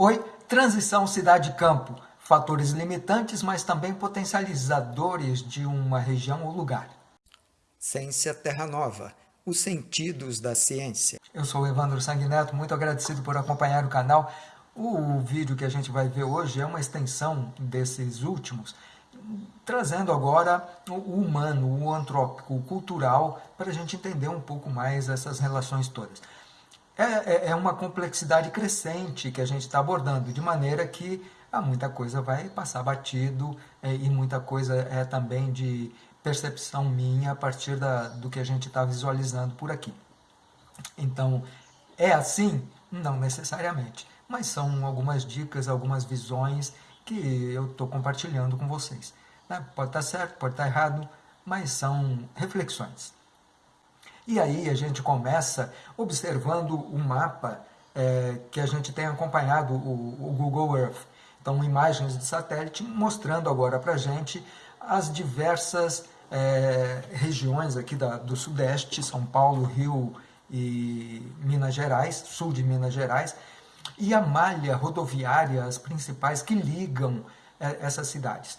Oi, transição cidade-campo, fatores limitantes, mas também potencializadores de uma região ou lugar. Ciência Terra Nova, os sentidos da ciência. Eu sou o Evandro Sanguineto, muito agradecido por acompanhar o canal. O vídeo que a gente vai ver hoje é uma extensão desses últimos, trazendo agora o humano, o antrópico, o cultural, para a gente entender um pouco mais essas relações todas. É, é, é uma complexidade crescente que a gente está abordando, de maneira que ah, muita coisa vai passar batido é, e muita coisa é também de percepção minha a partir da, do que a gente está visualizando por aqui. Então, é assim? Não necessariamente, mas são algumas dicas, algumas visões que eu estou compartilhando com vocês. Né? Pode estar tá certo, pode estar tá errado, mas são reflexões. E aí a gente começa observando o mapa é, que a gente tem acompanhado, o, o, Google Earth. Então, imagens de satélite mostrando agora para a gente as diversas é, regiões aqui da, do Sudeste, São Paulo, Rio e Minas Gerais, sul de Minas Gerais, e a malha rodoviária, as principais que ligam é, essas cidades.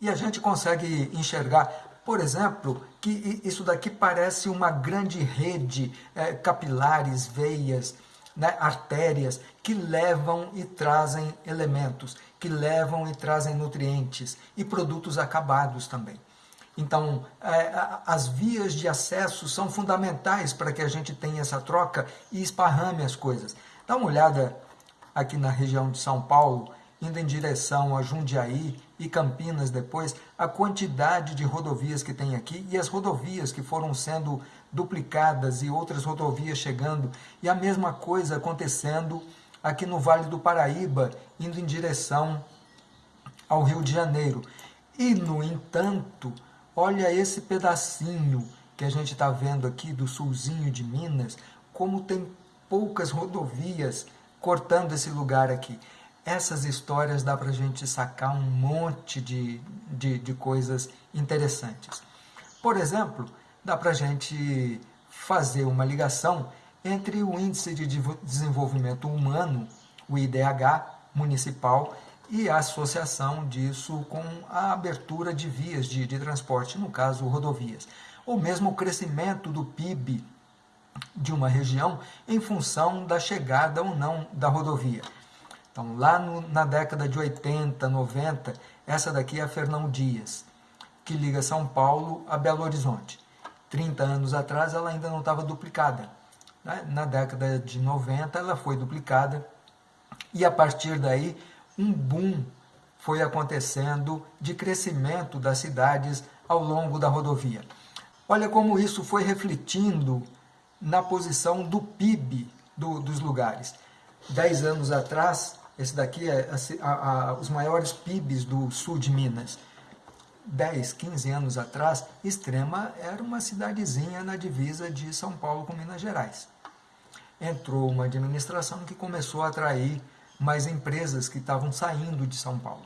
E a gente consegue enxergar por exemplo, que isso daqui parece uma grande rede, é, capilares, veias, né, artérias, que levam e trazem elementos, que levam e trazem nutrientes e produtos acabados também. Então, é, as vias de acesso são fundamentais para que a gente tenha essa troca e esparrame as coisas. Dá uma olhada aqui na região de São Paulo, indo em direção a Jundiaí e Campinas depois, a quantidade de rodovias que tem aqui e as rodovias que foram sendo duplicadas e outras rodovias chegando, e a mesma coisa acontecendo aqui no Vale do Paraíba, indo em direção ao Rio de Janeiro. E, no entanto, olha esse pedacinho que a gente está vendo aqui do sulzinho de Minas, como tem poucas rodovias cortando esse lugar aqui essas histórias dá para a gente sacar um monte de, de, de coisas interessantes. Por exemplo, dá para a gente fazer uma ligação entre o Índice de Desenvolvimento Humano, o IDH municipal, e a associação disso com a abertura de vias de, de transporte, no caso rodovias, ou mesmo o crescimento do PIB de uma região em função da chegada ou não da rodovia. Então, lá no, na década de 80, 90, essa daqui é a Fernão Dias, que liga São Paulo a Belo Horizonte. 30 anos atrás ela ainda não estava duplicada. Né? Na década de 90 ela foi duplicada e a partir daí um boom foi acontecendo de crescimento das cidades ao longo da rodovia. Olha como isso foi refletindo na posição do PIB do, dos lugares. Dez anos atrás, esse daqui é a, a, os maiores PIBs do sul de Minas. 10, 15 anos atrás, Extrema era uma cidadezinha na divisa de São Paulo com Minas Gerais. Entrou uma administração que começou a atrair mais empresas que estavam saindo de São Paulo.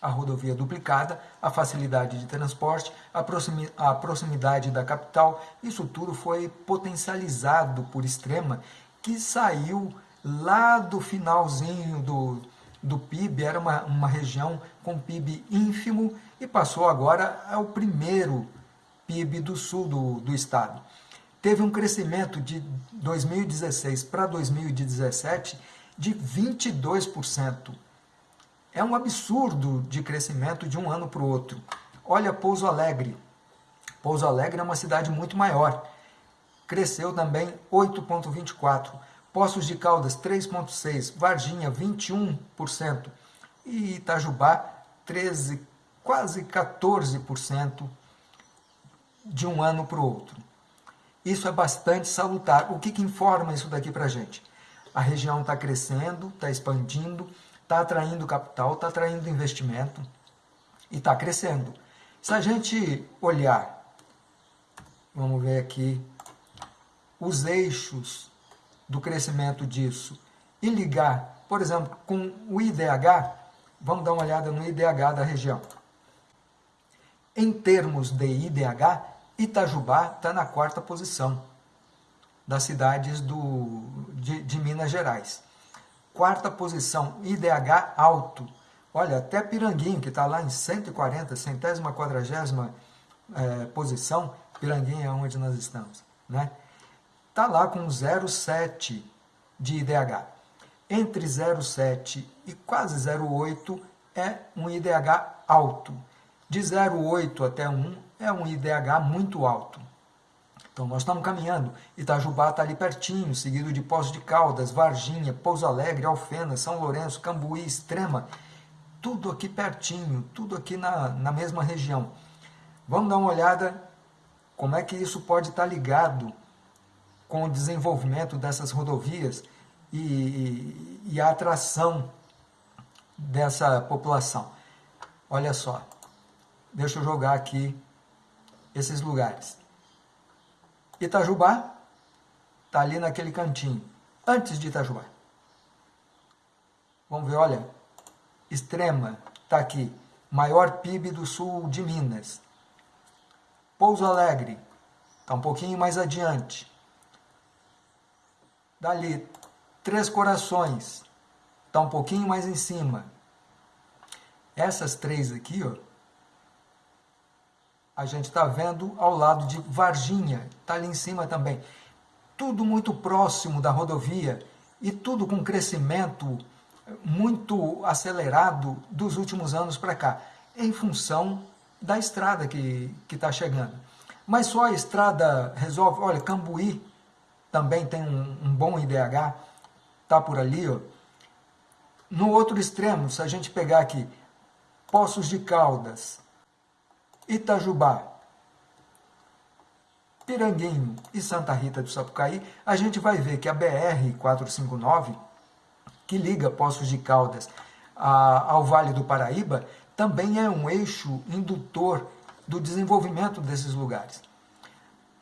A rodovia duplicada, a facilidade de transporte, a proximidade da capital, isso tudo foi potencializado por Extrema, que saiu lá do finalzinho do, do PIB, era uma, uma região com PIB ínfimo e passou agora ao primeiro PIB do sul do, do estado. Teve um crescimento de 2016 para 2017 de 22%. É um absurdo de crescimento de um ano para o outro. Olha Pouso Alegre. Pouso Alegre é uma cidade muito maior. Cresceu também 8,24%. Poços de Caldas 3,6%, Varginha 21% e Itajubá 13%, quase 14% de um ano para o outro. Isso é bastante salutar. O que, que informa isso daqui para a gente? A região está crescendo, está expandindo, está atraindo capital, está atraindo investimento e está crescendo. Se a gente olhar, vamos ver aqui, os eixos do crescimento disso e ligar, por exemplo, com o IDH, vamos dar uma olhada no IDH da região. Em termos de IDH, Itajubá está na quarta posição das cidades do, de, de Minas Gerais. quarta posição, IDH alto. Olha, até Piranguinho, que está lá em 140, centésima, quadragésima é, posição, Piranguinho é onde nós estamos, né? Está lá com 0,7 de IDH. Entre 0,7 e quase 0,8 é um IDH alto. De 0,8 até 1 é um IDH muito alto. Então nós estamos caminhando. Itajubá está ali pertinho, seguido de Poços de Caldas, Varginha, Pouso Alegre, Alfena, São Lourenço, Cambuí, Extrema. Tudo aqui pertinho, tudo aqui na, na mesma região. Vamos dar uma olhada como é que isso pode estar ligado com o desenvolvimento dessas rodovias e, e, a atração dessa população. Olha só, deixa eu jogar aqui esses lugares. Itajubá está ali naquele cantinho, antes de Itajubá. Vamos ver, olha, Extrema está aqui, maior PIB do sul de Minas. Pouso Alegre está um pouquinho mais adiante. Dali, Três Corações está um pouquinho mais em cima. Essas três aqui, ó, a gente está vendo ao lado de Varginha, está ali em cima também. Tudo muito próximo da rodovia e tudo com crescimento muito acelerado dos últimos anos para cá, em função da estrada que está chegando. Mas só a estrada resolve. Olha, Cambuí também tem um, um bom IDH, está por ali. Ó. No outro extremo, se a gente pegar aqui, Poços de Caldas, Itajubá, Piranguinho e Santa Rita do Sapucaí, a gente vai ver que a BR-459, que liga Poços de Caldas a, ao Vale do Paraíba, também é um eixo indutor do desenvolvimento desses lugares.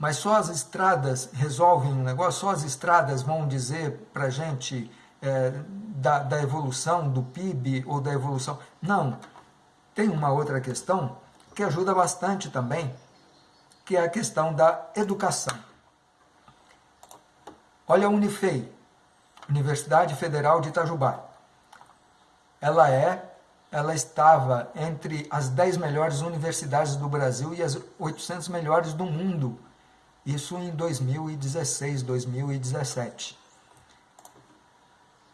Mas só as estradas resolvem um negócio, só as estradas vão dizer para a gente é, da, da evolução do PIB ou da evolução. Não. Tem uma outra questão que ajuda bastante também, que é a questão da educação. Olha a Unifei, Universidade Federal de Itajubá. Ela é, ela estava entre as 10 melhores universidades do Brasil e as 800 melhores do mundo. Isso em 2016, 2017.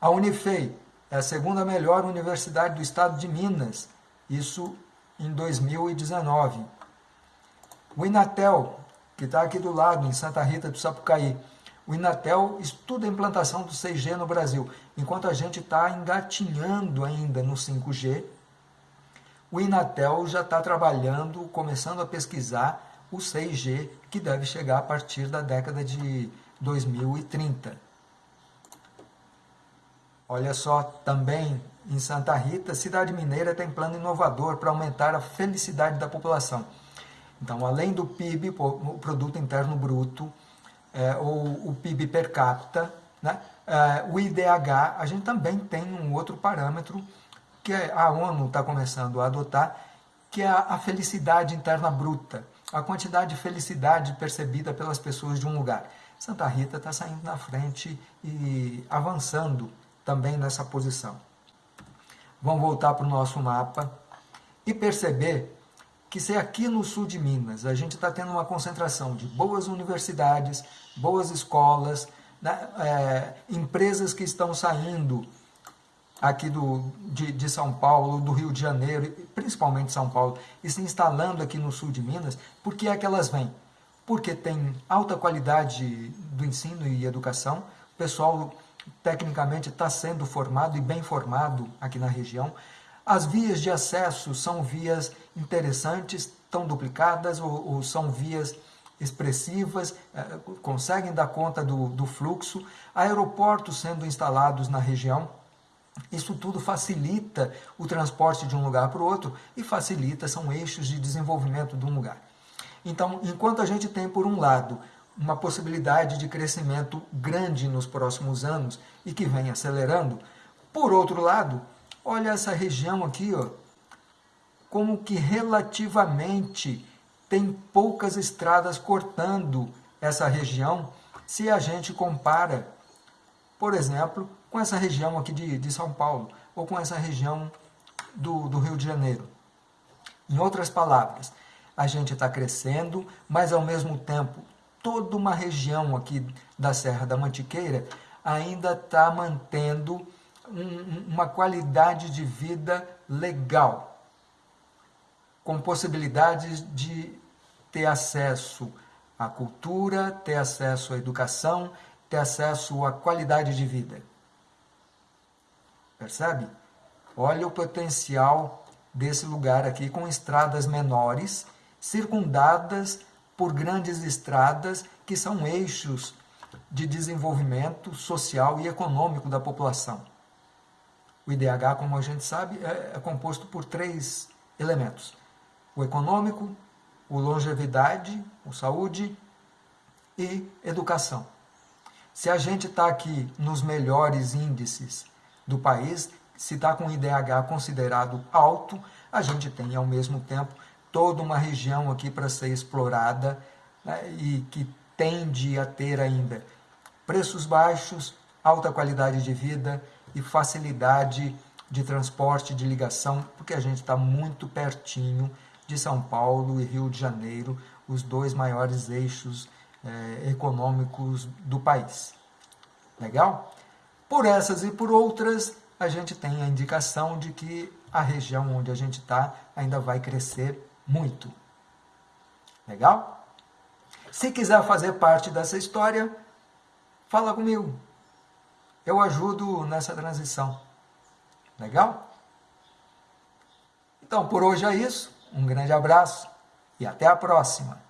A Unifei é a segunda melhor universidade do estado de Minas. Isso em 2019. O Inatel, que está aqui do lado, em Santa Rita do Sapucaí, o Inatel estuda a implantação do 6G no Brasil, enquanto a gente está engatinhando ainda no 5G. O Inatel já está trabalhando, começando a pesquisar o 6G, que deve chegar a partir da década de 2030. Olha só, também em Santa Rita, Cidade Mineira tem plano inovador para aumentar a felicidade da população. Então, além do PIB, o Produto Interno Bruto, é, ou o PIB per capita, né, é, o IDH, a gente também tem um outro parâmetro que a ONU está começando a adotar, que é a felicidade interna bruta, a quantidade de felicidade percebida pelas pessoas de um lugar. Santa Rita está saindo na frente e avançando também nessa posição. Vamos voltar para o nosso mapa e perceber que se aqui no sul de Minas a gente está tendo uma concentração de boas universidades, boas escolas, né, é, empresas que estão saindo aqui do, de, de, São Paulo, do Rio de Janeiro, principalmente São Paulo, e se instalando aqui no sul de Minas, por que é que elas vêm? Porque tem alta qualidade do ensino e educação, o pessoal tecnicamente está sendo formado e bem formado aqui na região. As vias de acesso são vias interessantes, estão duplicadas ou, ou são vias expressivas, eh, conseguem dar conta do, do fluxo. Aeroportos sendo instalados na região, isso tudo facilita o transporte de um lugar para o outro e facilita, são eixos de desenvolvimento de um lugar. Então, enquanto a gente tem, por um lado, uma possibilidade de crescimento grande nos próximos anos e que vem acelerando. Por outro lado, olha essa região aqui, ó, como que relativamente tem poucas estradas cortando essa região se a gente compara, por exemplo, com essa região aqui de, de São Paulo, ou com essa região do, do Rio de Janeiro. Em outras palavras, a gente está crescendo, mas ao mesmo tempo toda uma região aqui da Serra da Mantiqueira ainda está mantendo um, uma qualidade de vida legal, com possibilidades de ter acesso à cultura, ter acesso à educação, ter acesso à qualidade de vida. Percebe? Olha o potencial desse lugar aqui com estradas menores, circundadas por grandes estradas que são eixos de desenvolvimento social e econômico da população. O IDH, como a gente sabe, é, é composto por três elementos: o econômico, o longevidade, o saúde e educação. Se a gente está aqui nos melhores índices do país, se está com IDH considerado alto, a gente tem ao mesmo tempo toda uma região aqui para ser explorada né, e que tende a ter ainda preços baixos, alta qualidade de vida e facilidade de transporte, de ligação, porque a gente está muito pertinho de São Paulo e Rio de Janeiro, os dois maiores eixos eh, econômicos do país. Legal? Por essas e por outras, a gente tem a indicação de que a região onde a gente está ainda vai crescer muito. Legal? Se quiser fazer parte dessa história, fala comigo. Eu ajudo nessa transição. Legal? Então, por hoje é isso. Um grande abraço e até a próxima.